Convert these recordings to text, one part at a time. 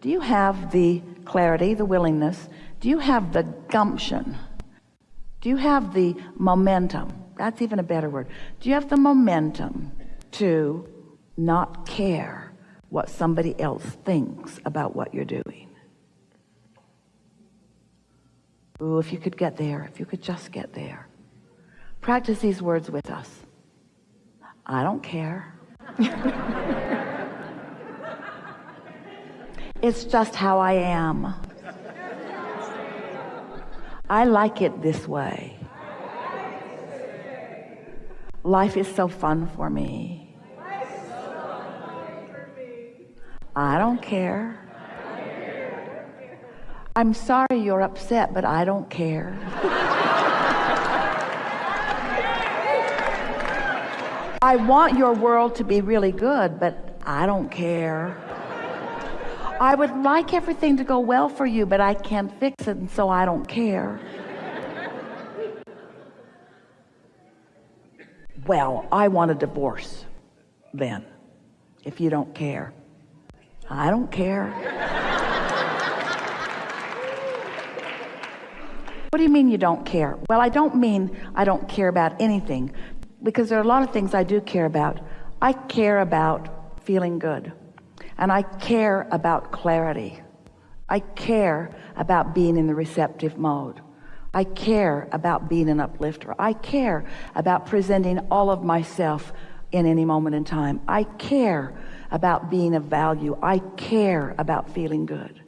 do you have the clarity the willingness? Do you have the gumption? Do you have the momentum? That's even a better word. Do you have the momentum to not care what somebody else thinks about what you're doing? Ooh, if you could get there if you could just get there. Practice these words with us. I don't care it's just how I am. I like it this way. Life is so fun for me. I don't care. I'm sorry you're upset but I don't care. I want your world to be really good but I don't care I would like everything to go well for you but I can't fix it and so I don't care. Well I want a divorce then if you don't care. I don't care. What do you mean you don't care? Well I don't mean I don't care about anything because there are a lot of things I do care about. I care about feeling good and I care about clarity. I care about being in the receptive mode. I care about being an uplifter. I care about presenting all of myself in any moment in time. I care about being of value. I care about feeling good.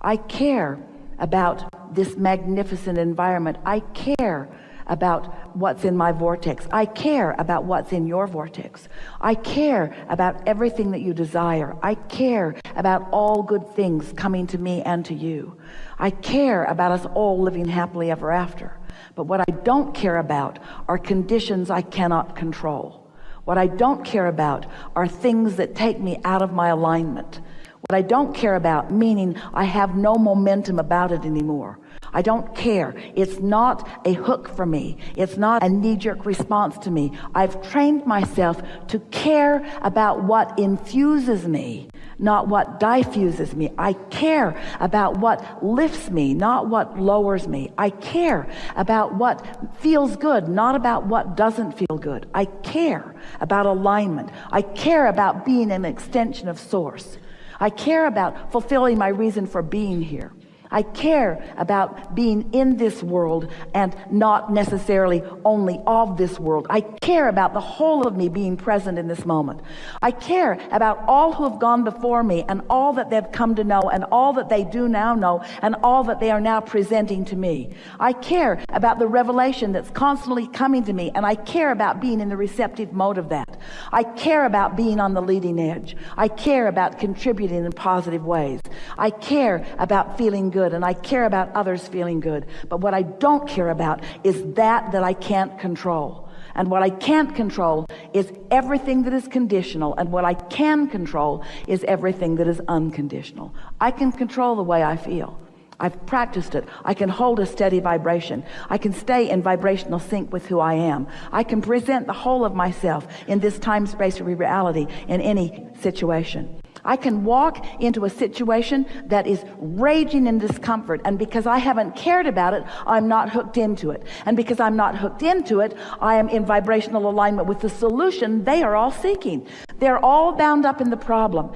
I care about this magnificent environment. I care about what's in my vortex. I care about what's in your vortex. I care about everything that you desire. I care about all good things coming to me and to you. I care about us all living happily ever after. But what I don't care about are conditions I cannot control. What I don't care about are things that take me out of my alignment. What I don't care about meaning I have no momentum about it anymore I don't care. It's not a hook for me. It's not a knee-jerk response to me. I've trained myself to care about what infuses me not what diffuses me. I care about what lifts me not what lowers me. I care about what feels good not about what doesn't feel good. I care about alignment. I care about being an extension of source. I care about fulfilling my reason for being here I care about being in this world and not necessarily only of this world. I care about the whole of me being present in this moment. I care about all who have gone before me and all that they've come to know and all that they do now know and all that they are now presenting to me. I care about the revelation that's constantly coming to me and I care about being in the receptive mode of that. I care about being on the leading edge. I care about contributing in positive ways I care about feeling good and I care about others feeling good. But what I don't care about is that that I can't control. And what I can't control is everything that is conditional. And what I can control is everything that is unconditional. I can control the way I feel. I've practiced it. I can hold a steady vibration. I can stay in vibrational sync with who I am. I can present the whole of myself in this time space reality in any situation I can walk into a situation that is raging in discomfort and because I haven't cared about it I'm not hooked into it. And because I'm not hooked into it I am in vibrational alignment with the solution they are all seeking. They're all bound up in the problem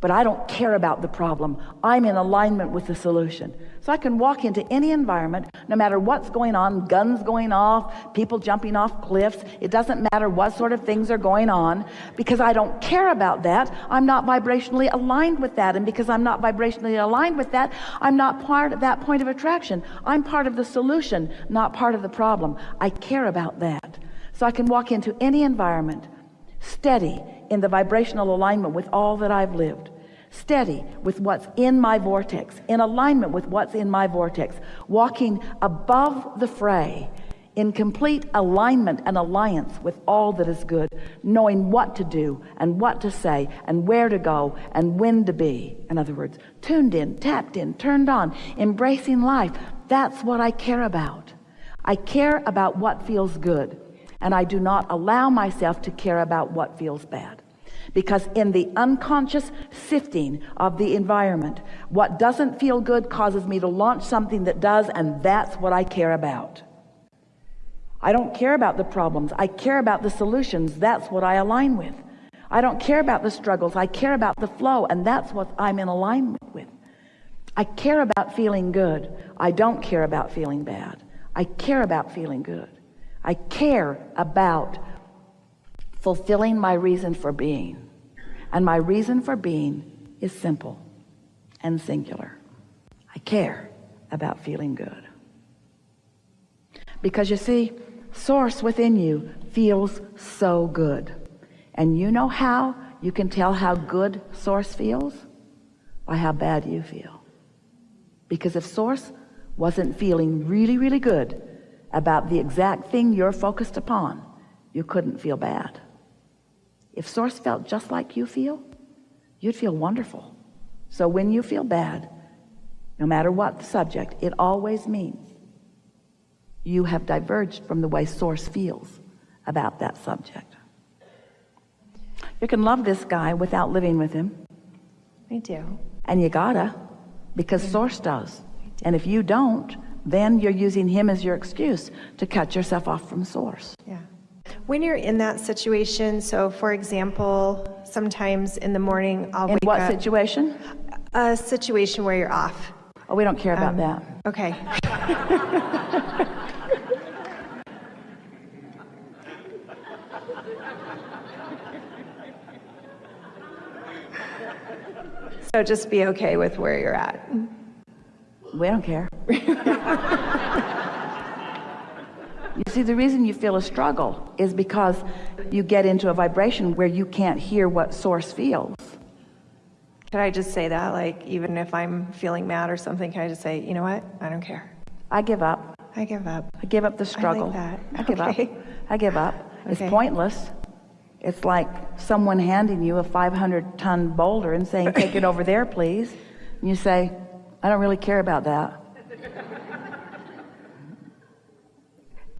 but I don't care about the problem. I'm in alignment with the solution. So I can walk into any environment no matter what's going on guns going off people jumping off cliffs it doesn't matter what sort of things are going on because I don't care about that. I'm not vibrationally aligned with that and because I'm not vibrationally aligned with that I'm not part of that point of attraction. I'm part of the solution not part of the problem. I care about that. So I can walk into any environment steady in the vibrational alignment with all that I've lived. Steady with what's in my vortex in alignment with what's in my vortex walking above the fray in complete alignment and alliance with all that is good knowing what to do and what to say and where to go and when to be. In other words tuned in tapped in turned on embracing life. That's what I care about. I care about what feels good and I do not allow myself to care about what feels bad Because in the unconscious sifting of the environment, what doesn't feel good causes me to launch something that does, and that's what I care about. I don't care about the problems. I care about the solutions. That's what I align with. I don't care about the struggles. I care about the flow, and that's what I'm in alignment with. I care about feeling good. I don't care about feeling bad. I care about feeling good. I care about fulfilling my reason for being. And my reason for being is simple and singular. I care about feeling good. Because you see, source within you feels so good. And you know how you can tell how good source feels? By how bad you feel. Because if source wasn't feeling really, really good about the exact thing you're focused upon, you couldn't feel bad. If source felt just like you feel, you'd feel wonderful. So when you feel bad, no matter what the subject, it always means you have diverged from the way source feels about that subject. You can love this guy without living with him. I do. And you gotta, because source does. And if you don't, then you're using him as your excuse to cut yourself off from source. Yeah. When you're in that situation, so for example, sometimes in the morning I'll In wake what up. situation? A situation where you're off. Oh, we don't care about Um, that. Okay. so just be okay with where you're at. We don't care. you see, the reason you feel a struggle is because you get into a vibration where you can't hear what source feels. Can I just say that? Like, even if I'm feeling mad or something, can I just say, you know what? I don't care. I give up. I give up. I give up the struggle. I, that. I give Okay. up. I give up. It's pointless. It's like someone handing you a 500 ton boulder and saying, take it over there, please. And you say, I don't really care about that.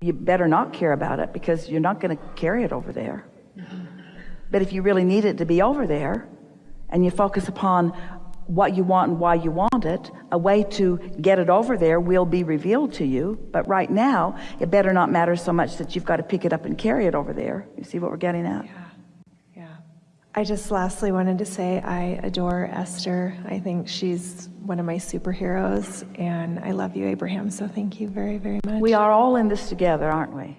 you better not care about it because you're not going to carry it over there. But if you really need it to be over there and you focus upon what you want and why you want it, a way to get it over there will be revealed to you. But right now, it better not matter so much that you've got to pick it up and carry it over there. You see what we're getting at? Yeah. I just lastly wanted to say I adore Esther. I think she's one of my superheroes, and I love you, Abraham. So thank you very, very much. We are all in this together, aren't we?